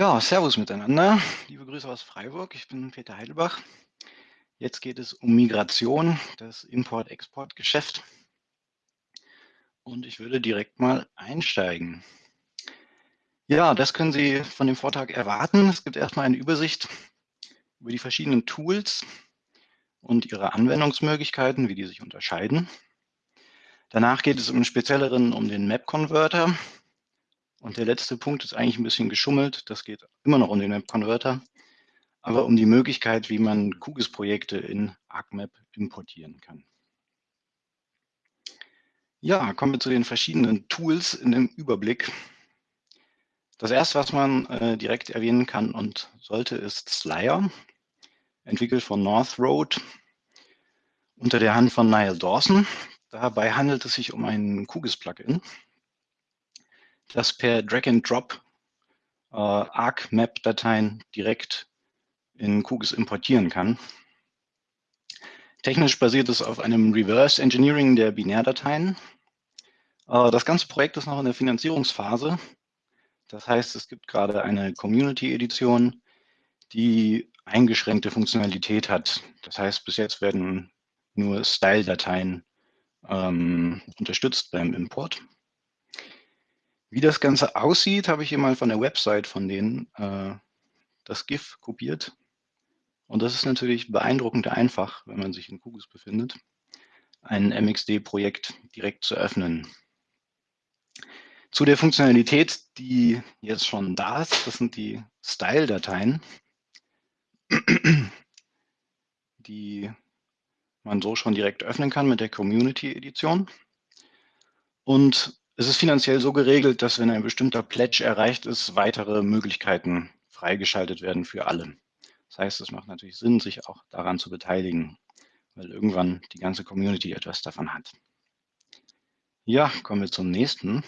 Ja, servus miteinander. Liebe Grüße aus Freiburg. Ich bin Peter Heidelbach. Jetzt geht es um Migration, das Import-Export-Geschäft. Und ich würde direkt mal einsteigen. Ja, das können Sie von dem Vortrag erwarten. Es gibt erstmal eine Übersicht über die verschiedenen Tools und ihre Anwendungsmöglichkeiten, wie die sich unterscheiden. Danach geht es im Spezielleren um den Map-Converter, und der letzte Punkt ist eigentlich ein bisschen geschummelt. Das geht immer noch um den Map-Converter, aber um die Möglichkeit, wie man QGIS-Projekte in ArcMap importieren kann. Ja, kommen wir zu den verschiedenen Tools in dem Überblick. Das erste, was man äh, direkt erwähnen kann und sollte, ist Slayer, entwickelt von North Road unter der Hand von Niall Dawson. Dabei handelt es sich um ein QGIS-Plugin, das per Drag-and-Drop äh, ArcMap-Dateien direkt in QGIS importieren kann. Technisch basiert es auf einem Reverse Engineering der Binärdateien. Äh, das ganze Projekt ist noch in der Finanzierungsphase. Das heißt, es gibt gerade eine Community-Edition, die eingeschränkte Funktionalität hat. Das heißt, bis jetzt werden nur Style-Dateien ähm, unterstützt beim Import. Wie das Ganze aussieht, habe ich hier mal von der Website von denen äh, das GIF kopiert. Und das ist natürlich beeindruckend einfach, wenn man sich in QGIS befindet, ein MXD-Projekt direkt zu öffnen. Zu der Funktionalität, die jetzt schon da ist, das sind die Style-Dateien, die man so schon direkt öffnen kann mit der Community-Edition. Und es ist finanziell so geregelt, dass wenn ein bestimmter Pledge erreicht ist, weitere Möglichkeiten freigeschaltet werden für alle. Das heißt, es macht natürlich Sinn, sich auch daran zu beteiligen, weil irgendwann die ganze Community etwas davon hat. Ja, kommen wir zum nächsten.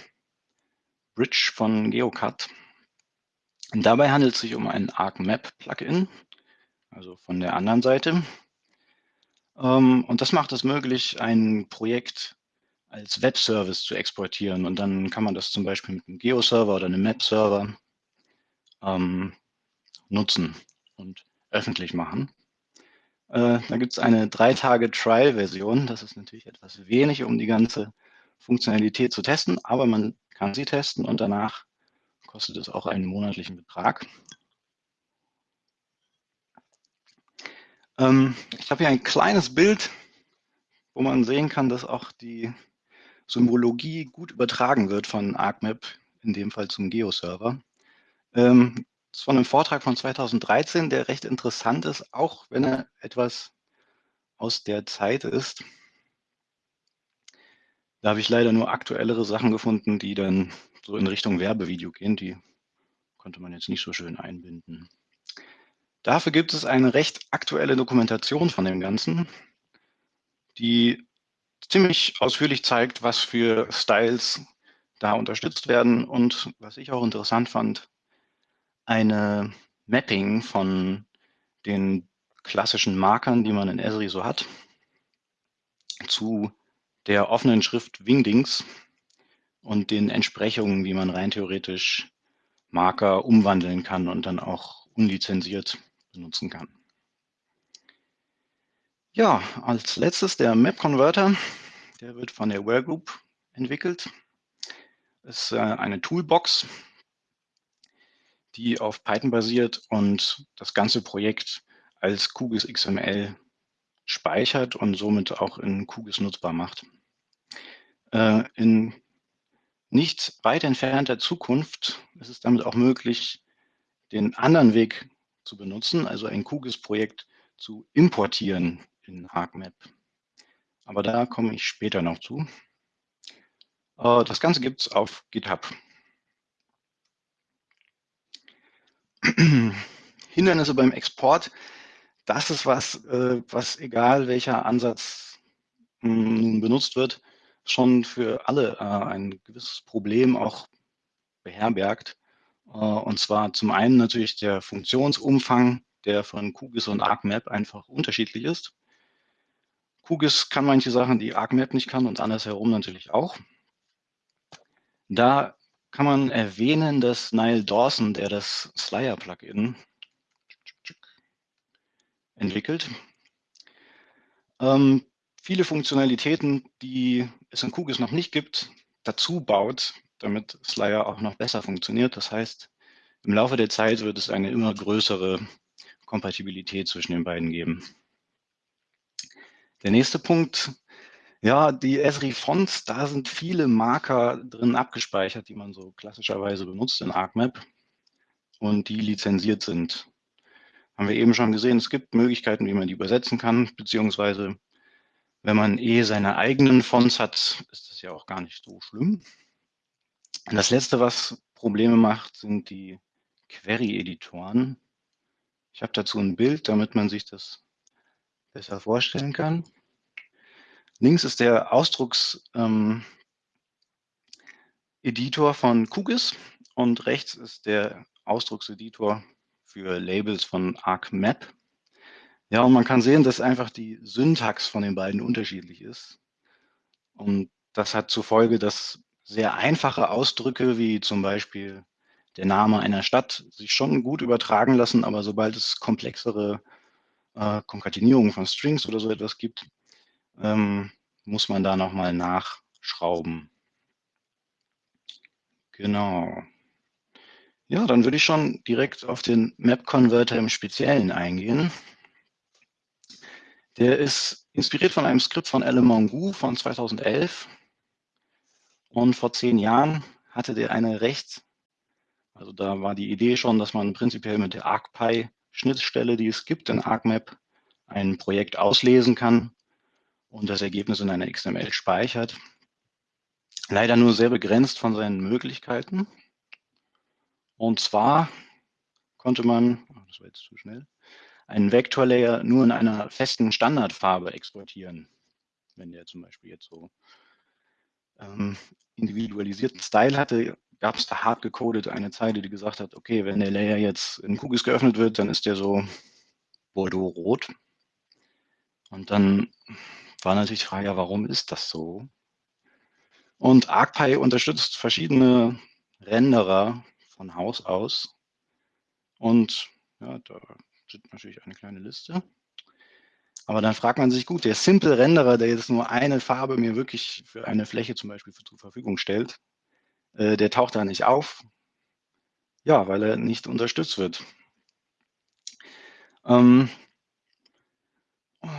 Bridge von GeoCut. dabei handelt es sich um ein ArcMap-Plugin, also von der anderen Seite. Ähm, und das macht es möglich, ein Projekt als Webservice zu exportieren. Und dann kann man das zum Beispiel mit einem Geo-Server oder einem Map-Server ähm, nutzen und öffentlich machen. Äh, da gibt es eine drei Tage Trial-Version. Das ist natürlich etwas wenig, um die ganze Funktionalität zu testen, aber man kann sie testen und danach kostet es auch einen monatlichen Betrag. Ähm, ich habe hier ein kleines Bild, wo man sehen kann, dass auch die Symbologie gut übertragen wird von ArcMap, in dem Fall zum Geo-Server. Ähm, das ist von einem Vortrag von 2013, der recht interessant ist, auch wenn er etwas aus der Zeit ist. Da habe ich leider nur aktuellere Sachen gefunden, die dann so in Richtung Werbevideo gehen. Die konnte man jetzt nicht so schön einbinden. Dafür gibt es eine recht aktuelle Dokumentation von dem Ganzen, die ziemlich ausführlich zeigt, was für Styles da unterstützt werden und was ich auch interessant fand, eine Mapping von den klassischen Markern, die man in Esri so hat, zu der offenen Schrift Wingdings und den Entsprechungen, wie man rein theoretisch Marker umwandeln kann und dann auch unlizenziert benutzen kann. Ja, als letztes der Map Converter. Der wird von der Ware Group entwickelt. Das ist äh, eine Toolbox, die auf Python basiert und das ganze Projekt als QGIS XML speichert und somit auch in QGIS nutzbar macht. Äh, in nicht weit entfernter Zukunft ist es damit auch möglich, den anderen Weg zu benutzen, also ein QGIS-Projekt zu importieren in ArcMap. Aber da komme ich später noch zu. Äh, das Ganze gibt es auf GitHub. Hindernisse beim Export, das ist was, äh, was egal welcher Ansatz hm, benutzt wird, schon für alle äh, ein gewisses Problem auch beherbergt. Und zwar zum einen natürlich der Funktionsumfang, der von QGIS und ArcMap einfach unterschiedlich ist. QGIS kann manche Sachen, die ArcMap nicht kann und andersherum natürlich auch. Da kann man erwähnen, dass Niall Dawson, der das Slyer-Plugin entwickelt, ähm, viele Funktionalitäten, die es in QGIS noch nicht gibt, dazu baut, damit Slyer auch noch besser funktioniert. Das heißt, im Laufe der Zeit wird es eine immer größere Kompatibilität zwischen den beiden geben. Der nächste Punkt, ja, die Esri-Fonts, da sind viele Marker drin abgespeichert, die man so klassischerweise benutzt in ArcMap und die lizenziert sind. Haben wir eben schon gesehen, es gibt Möglichkeiten, wie man die übersetzen kann, beziehungsweise wenn man eh seine eigenen Fonts hat, ist das ja auch gar nicht so schlimm. Und das letzte, was Probleme macht, sind die Query-Editoren. Ich habe dazu ein Bild, damit man sich das besser vorstellen kann. Links ist der Ausdruckseditor ähm, von QGIS und rechts ist der Ausdruckseditor für Labels von ArcMap. Ja, und man kann sehen, dass einfach die Syntax von den beiden unterschiedlich ist. Und das hat zur Folge, dass sehr einfache Ausdrücke wie zum Beispiel der Name einer Stadt sich schon gut übertragen lassen, aber sobald es komplexere äh, Konkatenierungen von Strings oder so etwas gibt, ähm, muss man da nochmal nachschrauben. Genau. Ja, dann würde ich schon direkt auf den Map-Converter im Speziellen eingehen. Der ist inspiriert von einem Skript von Alan Mongu von 2011. Und vor zehn Jahren hatte der eine recht, also da war die Idee schon, dass man prinzipiell mit der ArcPy-Schnittstelle, die es gibt in ArcMap, ein Projekt auslesen kann und das Ergebnis in einer XML speichert. Leider nur sehr begrenzt von seinen Möglichkeiten. Und zwar konnte man, oh, das war jetzt zu schnell, einen Vektorlayer nur in einer festen Standardfarbe exportieren. Wenn der zum Beispiel jetzt so ähm, individualisierten Style hatte, gab es da hart gecodet eine Zeile, die gesagt hat, okay, wenn der Layer jetzt in QGIS geöffnet wird, dann ist der so Bordeaux-rot. Und dann war natürlich die Frage, ja, warum ist das so? Und ArcPy unterstützt verschiedene Renderer von Haus aus. Und ja, da sind natürlich eine kleine Liste. Aber dann fragt man sich, gut, der Simple Renderer, der jetzt nur eine Farbe mir wirklich für eine Fläche zum Beispiel zur Verfügung stellt, äh, der taucht da nicht auf. Ja, weil er nicht unterstützt wird. Ähm,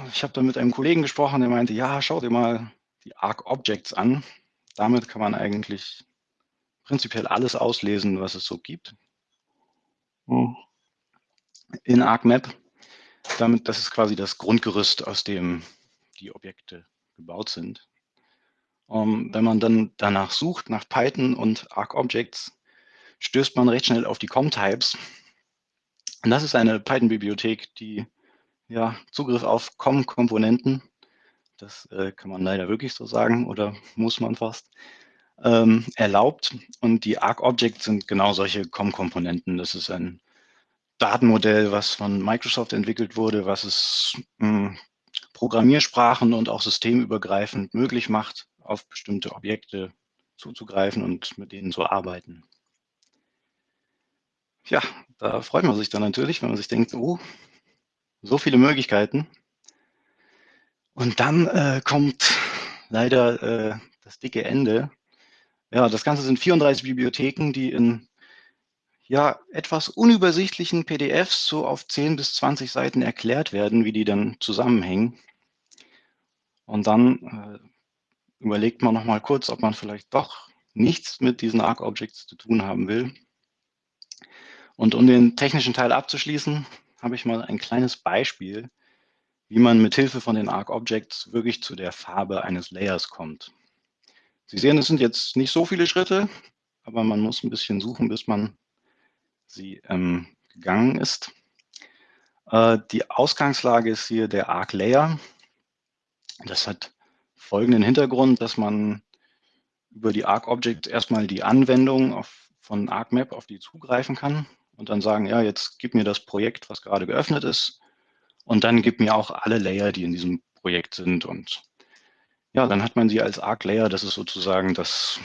ich habe da mit einem Kollegen gesprochen, der meinte, ja, schau dir mal die Arc Objects an. Damit kann man eigentlich prinzipiell alles auslesen, was es so gibt. Hm. In ArcMap damit, das ist quasi das Grundgerüst, aus dem die Objekte gebaut sind. Um, ähm, wenn man dann danach sucht, nach Python und ArcObjects, stößt man recht schnell auf die COM-Types. Und das ist eine Python-Bibliothek, die ja, Zugriff auf COM-Komponenten, das äh, kann man leider wirklich so sagen oder muss man fast, ähm, erlaubt. Und die ArcObjects sind genau solche COM-Komponenten. Das ist ein Datenmodell, was von Microsoft entwickelt wurde, was es mh, hm, Programmiersprachen und auch systemübergreifend möglich macht, auf bestimmte Objekte zuzugreifen und mit denen zu arbeiten. Ja, da freut man sich dann natürlich, wenn man sich denkt, oh, so viele Möglichkeiten. Und dann äh, kommt leider äh, das dicke Ende. Ja, das Ganze sind 34 Bibliotheken, die in ja, etwas unübersichtlichen PDFs so auf 10 bis 20 Seiten erklärt werden, wie die dann zusammenhängen. Und dann äh, überlegt man noch mal kurz, ob man vielleicht doch nichts mit diesen Arc-Objects zu tun haben will. Und um den technischen Teil abzuschließen, habe ich mal ein kleines Beispiel, wie man mit Hilfe von den Arc-Objects wirklich zu der Farbe eines Layers kommt. Sie sehen, es sind jetzt nicht so viele Schritte, aber man muss ein bisschen suchen, bis man sie ähm, gegangen ist. Äh, die Ausgangslage ist hier der Arc Layer. Das hat folgenden Hintergrund, dass man über die Arc Object erstmal die Anwendung auf, von ArcMap auf die zugreifen kann und dann sagen, ja, jetzt gib mir das Projekt, was gerade geöffnet ist und dann gib mir auch alle Layer, die in diesem Projekt sind und ja, dann hat man sie als Arc Layer, das ist sozusagen das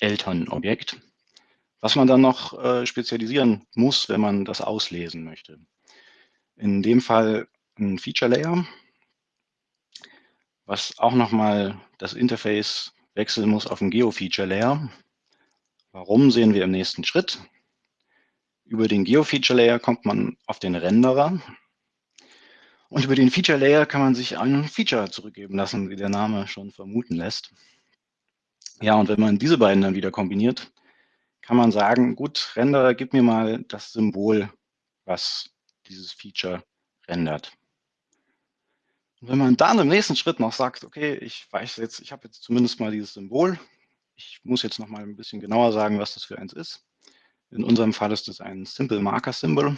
Elternobjekt. was man dann noch äh, spezialisieren muss, wenn man das auslesen möchte. In dem Fall ein Feature Layer, was auch nochmal das Interface wechseln muss auf ein Geo-Feature Layer. Warum sehen wir im nächsten Schritt? Über den Geo-Feature Layer kommt man auf den Renderer. Und über den Feature Layer kann man sich ein Feature zurückgeben lassen, wie der Name schon vermuten lässt. Ja, und wenn man diese beiden dann wieder kombiniert, kann man sagen, gut, Renderer, gib mir mal das Symbol, was dieses Feature rendert. Wenn man dann im nächsten Schritt noch sagt, okay, ich weiß jetzt, ich habe jetzt zumindest mal dieses Symbol, ich muss jetzt noch mal ein bisschen genauer sagen, was das für eins ist. In unserem Fall ist das ein Simple Marker Symbol.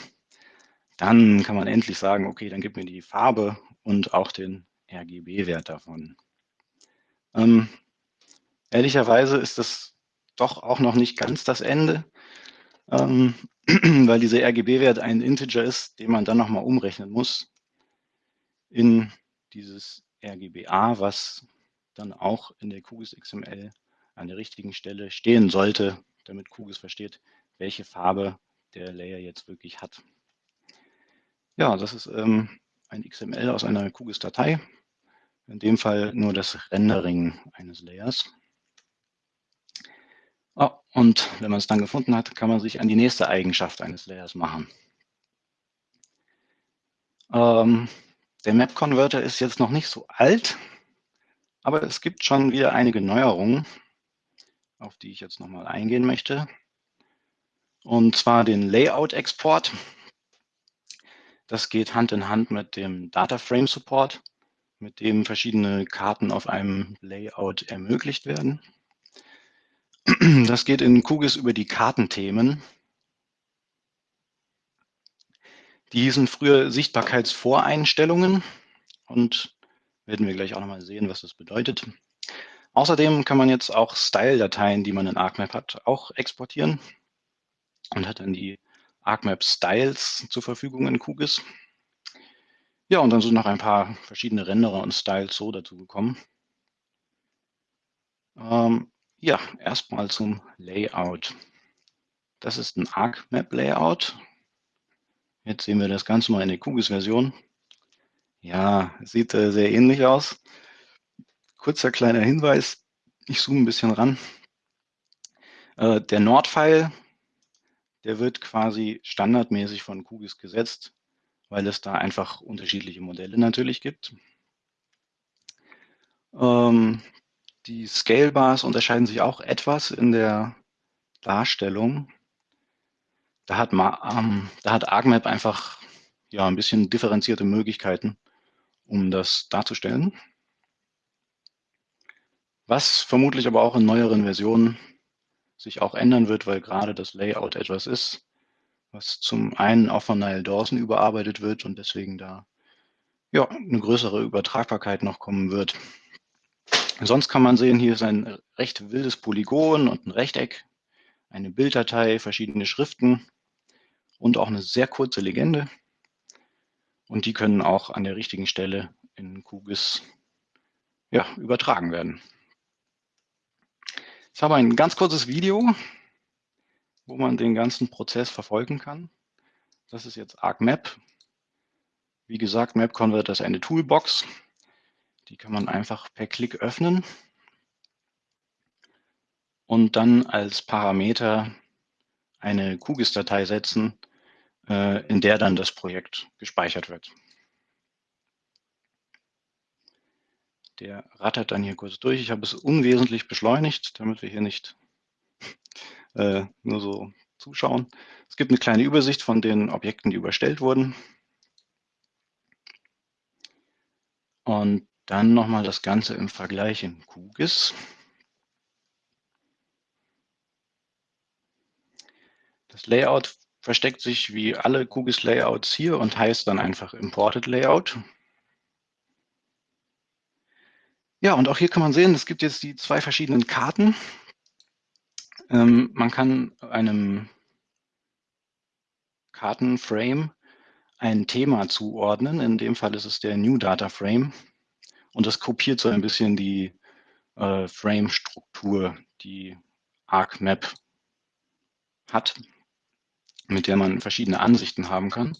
Dann kann man endlich sagen, okay, dann gib mir die Farbe und auch den RGB-Wert davon. Ähm, ehrlicherweise ist das doch auch noch nicht ganz das Ende, ähm, weil dieser RGB-Wert ein Integer ist, den man dann nochmal umrechnen muss in dieses RGBA, was dann auch in der QGIS XML an der richtigen Stelle stehen sollte, damit QGIS versteht, welche Farbe der Layer jetzt wirklich hat. Ja, das ist ähm, ein XML aus einer QGIS-Datei, in dem Fall nur das Rendering eines Layers. Oh, und wenn man es dann gefunden hat, kann man sich an die nächste Eigenschaft eines Layers machen. Ähm, der Map Converter ist jetzt noch nicht so alt, aber es gibt schon wieder einige Neuerungen, auf die ich jetzt nochmal eingehen möchte. Und zwar den Layout-Export. Das geht Hand in Hand mit dem Data Frame Support, mit dem verschiedene Karten auf einem Layout ermöglicht werden. Das geht in QGIS über die Kartenthemen. Die hießen früher Sichtbarkeitsvoreinstellungen und werden wir gleich auch nochmal sehen, was das bedeutet. Außerdem kann man jetzt auch Style-Dateien, die man in ArcMap hat, auch exportieren und hat dann die ArcMap Styles zur Verfügung in QGIS. Ja, und dann sind noch ein paar verschiedene Renderer und Styles so dazu gekommen. Ähm, ja, erstmal zum Layout. Das ist ein ArcMap Layout. Jetzt sehen wir das Ganze mal in der QGIS-Version. Ja, sieht äh, sehr ähnlich aus. Kurzer kleiner Hinweis. Ich zoome ein bisschen ran. Äh, der Nordpfeil der wird quasi standardmäßig von QGIS gesetzt, weil es da einfach unterschiedliche Modelle natürlich gibt. Ähm, die Scale Bars unterscheiden sich auch etwas in der Darstellung. Da hat, ähm, da hat ArcMap einfach ja, ein bisschen differenzierte Möglichkeiten, um das darzustellen. Was vermutlich aber auch in neueren Versionen sich auch ändern wird, weil gerade das Layout etwas ist, was zum einen auch von Nile Dawson überarbeitet wird und deswegen da ja, eine größere Übertragbarkeit noch kommen wird. Sonst kann man sehen, hier ist ein recht wildes Polygon und ein Rechteck, eine Bilddatei, verschiedene Schriften und auch eine sehr kurze Legende. Und die können auch an der richtigen Stelle in QGIS ja, übertragen werden. Ich habe ein ganz kurzes Video, wo man den ganzen Prozess verfolgen kann. Das ist jetzt ArcMap. Wie gesagt, Map Converter ist eine Toolbox. Die kann man einfach per Klick öffnen und dann als Parameter eine QGIS-Datei setzen, in der dann das Projekt gespeichert wird. Der rattert dann hier kurz durch. Ich habe es unwesentlich beschleunigt, damit wir hier nicht äh, nur so zuschauen. Es gibt eine kleine Übersicht von den Objekten, die überstellt wurden. Und dann nochmal das Ganze im Vergleich in QGIS. Das Layout versteckt sich wie alle QGIS-Layouts hier und heißt dann einfach Imported Layout. Ja, und auch hier kann man sehen, es gibt jetzt die zwei verschiedenen Karten. Ähm, man kann einem Kartenframe ein Thema zuordnen. In dem Fall ist es der New Data Frame. Und das kopiert so ein bisschen die äh, Frame-Struktur, die ArcMap hat, mit der man verschiedene Ansichten haben kann.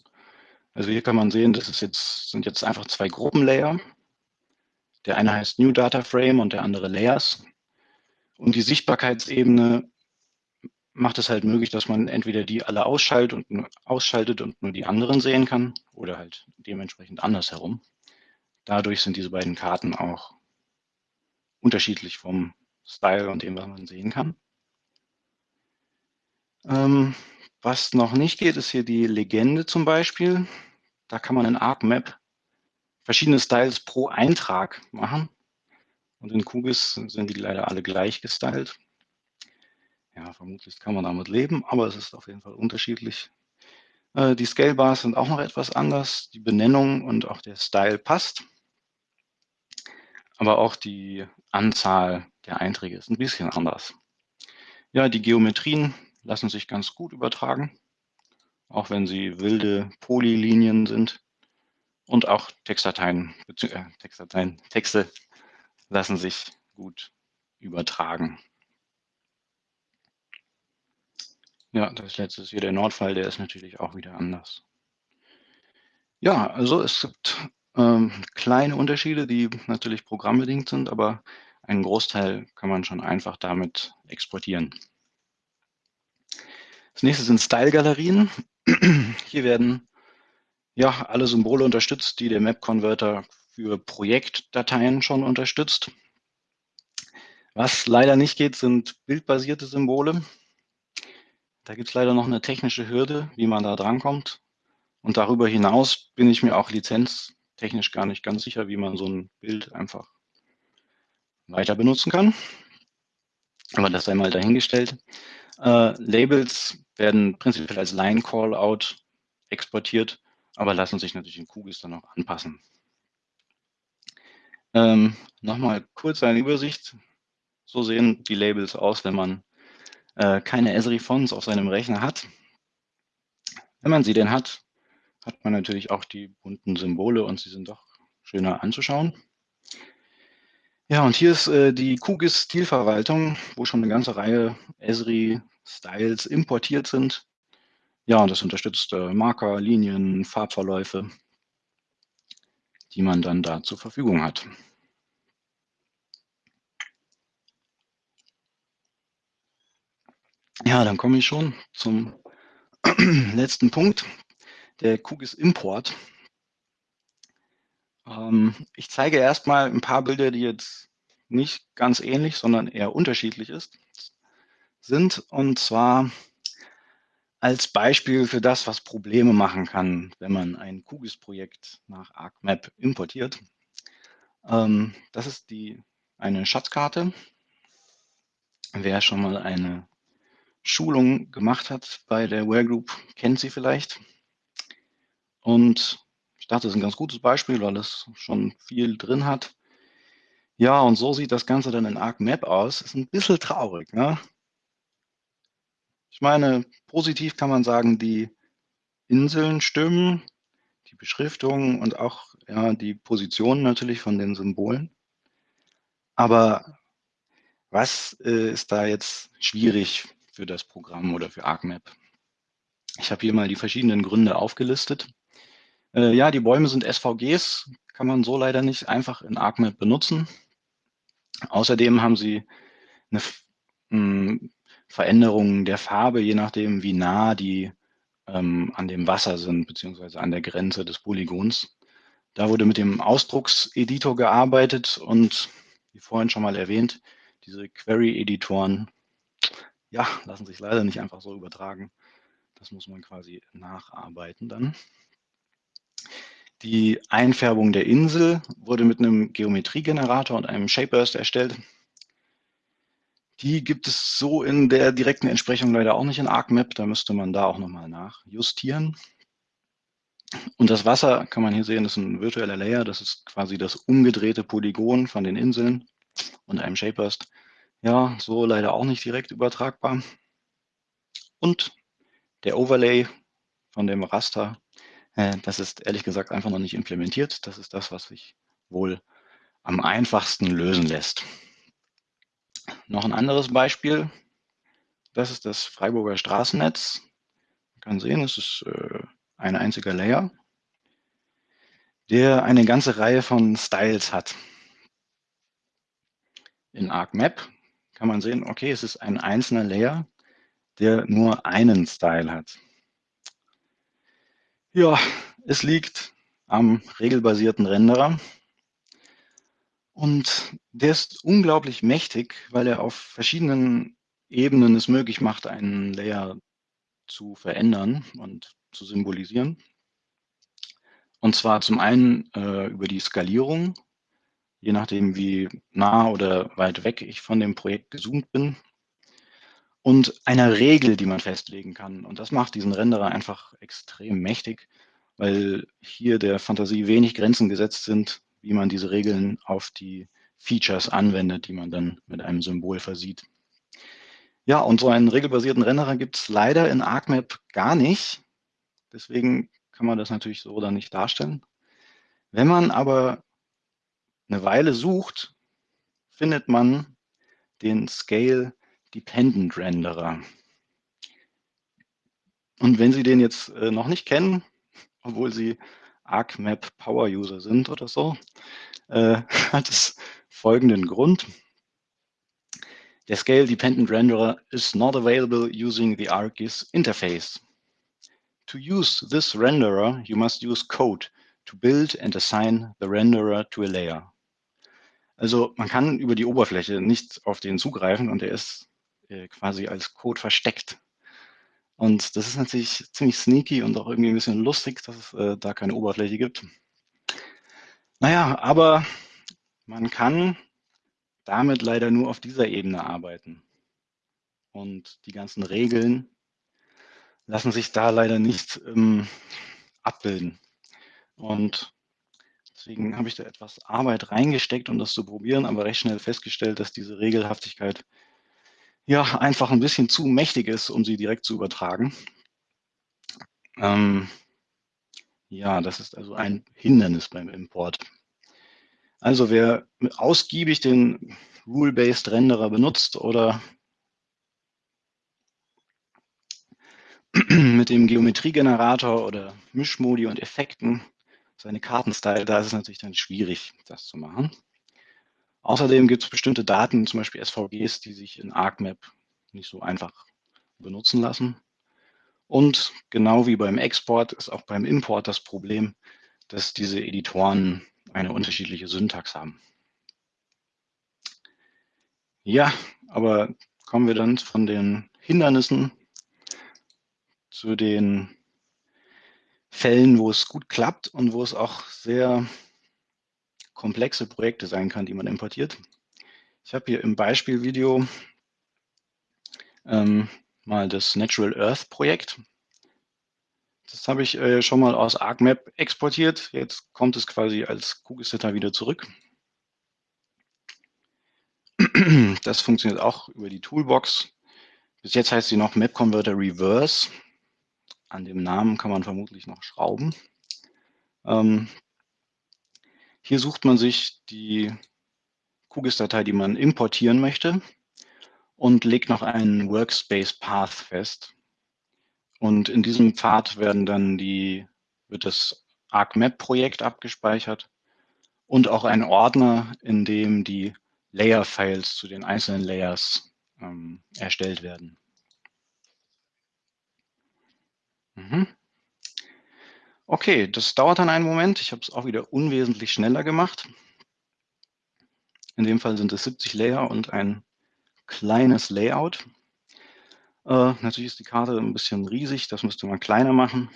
Also hier kann man sehen, das ist jetzt, sind jetzt einfach zwei Gruppenlayer. Der eine heißt New Data Frame und der andere Layers. Und die Sichtbarkeitsebene macht es halt möglich, dass man entweder die alle ausschaltet und, ausschaltet und nur die anderen sehen kann oder halt dementsprechend andersherum. Dadurch sind diese beiden Karten auch unterschiedlich vom Style und dem, was man sehen kann. Ähm, was noch nicht geht, ist hier die Legende zum Beispiel. Da kann man in ArcMap verschiedene Styles pro Eintrag machen. Und in QGIS sind die leider alle gleich gestylt. Ja, vermutlich kann man damit leben, aber es ist auf jeden Fall unterschiedlich. Äh, die Scale Bars sind auch noch etwas anders. Die Benennung und auch der Style passt. Aber auch die Anzahl der Einträge ist ein bisschen anders. Ja, die Geometrien lassen sich ganz gut übertragen, auch wenn sie wilde Polylinien sind. Und auch Textdateien, äh, Textdateien, Texte lassen sich gut übertragen. Ja, das letzte ist hier der Nordfall, der ist natürlich auch wieder anders. Ja, also es gibt ähm, kleine Unterschiede, die natürlich programmbedingt sind, aber einen Großteil kann man schon einfach damit exportieren. Das nächste sind Style-Galerien. Hier werden ja alle Symbole unterstützt, die der Map-Converter für Projektdateien schon unterstützt. Was leider nicht geht, sind bildbasierte Symbole. Da gibt es leider noch eine technische Hürde, wie man da drankommt. Und darüber hinaus bin ich mir auch lizenztechnisch gar nicht ganz sicher, wie man so ein Bild einfach weiter benutzen kann. Aber das sei mal dahingestellt. Äh, Labels werden prinzipiell als Line-Callout exportiert, aber lassen sich natürlich in QGIS dann auch anpassen. Ähm, Nochmal kurz eine Übersicht. So sehen die Labels aus, wenn man äh, keine Esri-Fonts auf seinem Rechner hat. Wenn man sie denn hat, hat man natürlich auch die bunten Symbole und sie sind doch schöner anzuschauen. Ja, und hier ist äh, die QGIS-Stilverwaltung, wo schon eine ganze Reihe Esri-Styles importiert sind. Ja, und das unterstützt äh, Marker, Linien, Farbverläufe, die man dann da zur Verfügung hat. Ja, dann komme ich schon zum letzten Punkt, der QGIS-Import. Ähm, ich zeige erstmal ein paar Bilder, die jetzt nicht ganz ähnlich, sondern eher unterschiedlich ist, sind. Und zwar als Beispiel für das, was Probleme machen kann, wenn man ein QGIS-Projekt nach ArcMap importiert. Ähm, das ist die, eine Schatzkarte. Wer schon mal eine Schulung gemacht hat bei der Ware Group, kennt sie vielleicht. Und dachte, das ist ein ganz gutes Beispiel, weil es schon viel drin hat. Ja, und so sieht das Ganze dann in ArcMap aus. Ist ein bisschen traurig. Ne? Ich meine, positiv kann man sagen, die Inseln stimmen, die Beschriftung und auch ja, die Position natürlich von den Symbolen. Aber was äh, ist da jetzt schwierig für das Programm oder für ArcMap. Ich habe hier mal die verschiedenen Gründe aufgelistet. Äh, ja, die Bäume sind SVGs, kann man so leider nicht einfach in ArcMap benutzen. Außerdem haben sie eine mh, hm, Veränderung der Farbe, je nachdem, wie nah die ähm, an dem Wasser sind, beziehungsweise an der Grenze des Polygons. Da wurde mit dem Ausdruckseditor gearbeitet und, wie vorhin schon mal erwähnt, diese Query-Editoren ja, lassen sich leider nicht einfach so übertragen. Das muss man quasi nacharbeiten dann. Die Einfärbung der Insel wurde mit einem Geometriegenerator und einem Shapeburst erstellt. Die gibt es so in der direkten Entsprechung leider auch nicht in ArcMap. Da müsste man da auch nochmal nachjustieren. Und das Wasser kann man hier sehen, ist ein virtueller Layer. Das ist quasi das umgedrehte Polygon von den Inseln und einem Shapeburst. Ja, so leider auch nicht direkt übertragbar. Und der Overlay von dem Raster, das ist ehrlich gesagt einfach noch nicht implementiert. Das ist das, was sich wohl am einfachsten lösen lässt. Noch ein anderes Beispiel. Das ist das Freiburger Straßennetz. Man kann sehen, es ist äh, ein einziger Layer, der eine ganze Reihe von Styles hat. In ArcMap kann man sehen, okay, es ist ein einzelner Layer, der nur einen Style hat. Ja, es liegt am regelbasierten Renderer. Und der ist unglaublich mächtig, weil er auf verschiedenen Ebenen es möglich macht, einen Layer zu verändern und zu symbolisieren. Und zwar zum einen äh, über die Skalierung, je nachdem, wie nah oder weit weg ich von dem Projekt gezoomt bin. Und einer Regel, die man festlegen kann. Und das macht diesen Renderer einfach extrem mächtig, weil hier der Fantasie wenig Grenzen gesetzt sind, wie man diese Regeln auf die Features anwendet, die man dann mit einem Symbol versieht. Ja, und so einen regelbasierten Renderer gibt es leider in ArcMap gar nicht. Deswegen kann man das natürlich so dann nicht darstellen. Wenn man aber eine Weile sucht, findet man den Scale Dependent Renderer. Und wenn Sie den jetzt äh, noch nicht kennen, obwohl Sie ArcMap Power User sind oder so, äh, hat es folgenden Grund. Der Scale Dependent Renderer is not available using the ArcGIS interface. To use this renderer, you must use code to build and assign the renderer to a layer. Also man kann über die Oberfläche nicht auf den zugreifen und er ist äh, quasi als Code versteckt. Und das ist natürlich ziemlich sneaky und auch irgendwie ein bisschen lustig, dass es äh, da keine Oberfläche gibt. Naja, aber man kann damit leider nur auf dieser Ebene arbeiten. Und die ganzen Regeln lassen sich da leider nicht ähm, abbilden. Und deswegen habe ich da etwas Arbeit reingesteckt, um das zu probieren, aber recht schnell festgestellt, dass diese Regelhaftigkeit ja einfach ein bisschen zu mächtig ist, um sie direkt zu übertragen. Ähm, ja, das ist also ein Hindernis beim Import. Also wer ausgiebig den Rule-Based Renderer benutzt oder mit dem Geometriegenerator oder Mischmodi und Effekten seine Kartenstyle, da ist es natürlich dann schwierig, das zu machen. Außerdem gibt es bestimmte Daten, zum Beispiel SVGs, die sich in ArcMap nicht so einfach benutzen lassen. Und genau wie beim Export ist auch beim Import das Problem, dass diese Editoren eine unterschiedliche Syntax haben. Ja, aber kommen wir dann von den Hindernissen zu den Fällen, wo es gut klappt und wo es auch sehr komplexe Projekte sein kann, die man importiert. Ich habe hier im Beispielvideo ähm, mal das Natural Earth Projekt. Das habe ich äh, schon mal aus ArcMap exportiert. Jetzt kommt es quasi als Kugelsetter wieder zurück. Das funktioniert auch über die Toolbox. Bis jetzt heißt sie noch Map Converter Reverse. An dem Namen kann man vermutlich noch schrauben. Ähm, hier sucht man sich die QGIS-Datei, die man importieren möchte und legt noch einen Workspace Path fest. Und in diesem Pfad werden dann die, wird das ArcMap-Projekt abgespeichert und auch ein Ordner, in dem die Layer-Files zu den einzelnen Layers ähm, erstellt werden. Mhm. Okay, das dauert dann einen Moment. Ich habe es auch wieder unwesentlich schneller gemacht. In dem Fall sind es 70 Layer und ein kleines Layout. Äh, natürlich ist die Karte ein bisschen riesig, das müsste man kleiner machen.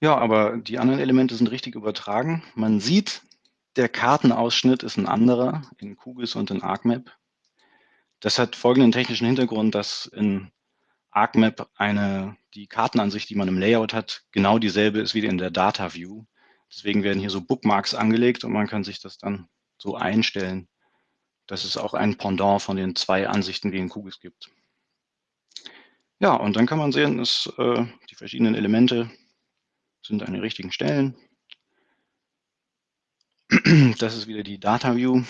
Ja, aber die anderen Elemente sind richtig übertragen. Man sieht, der Kartenausschnitt ist ein anderer in QGIS und in ArcMap. Das hat folgenden technischen Hintergrund, dass in ArcMap eine, die Kartenansicht, die man im Layout hat, genau dieselbe ist wie in der Data View. Deswegen werden hier so Bookmarks angelegt und man kann sich das dann so einstellen, dass es auch ein Pendant von den zwei Ansichten wie in QGIS gibt. Ja, und dann kann man sehen, dass äh, die verschiedenen Elemente sind an den richtigen Stellen. Das ist wieder die Data View.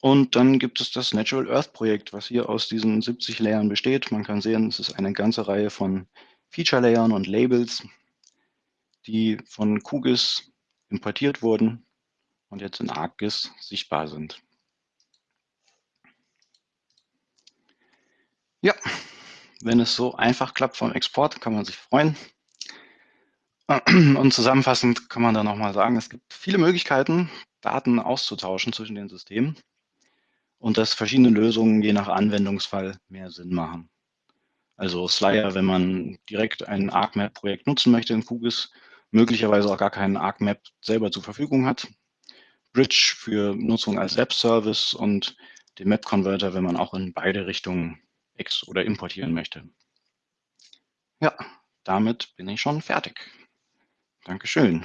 Und dann gibt es das Natural Earth Projekt, was hier aus diesen 70 Layern besteht. Man kann sehen, es ist eine ganze Reihe von Feature Layern und Labels, die von QGIS importiert wurden und jetzt in ArcGIS sichtbar sind. Ja, wenn es so einfach klappt vom Export, kann man sich freuen. Und zusammenfassend kann man da nochmal sagen, es gibt viele Möglichkeiten, Daten auszutauschen zwischen den Systemen und dass verschiedene Lösungen je nach Anwendungsfall mehr Sinn machen. Also Slyer, wenn man direkt ein ArcMap-Projekt nutzen möchte in QGIS, möglicherweise auch gar keinen ArcMap selber zur Verfügung hat. Bridge für Nutzung als Web-Service und den Map-Converter, wenn man auch in beide Richtungen ex- oder importieren möchte. Ja, damit bin ich schon fertig. Dankeschön.